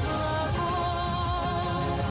trouble.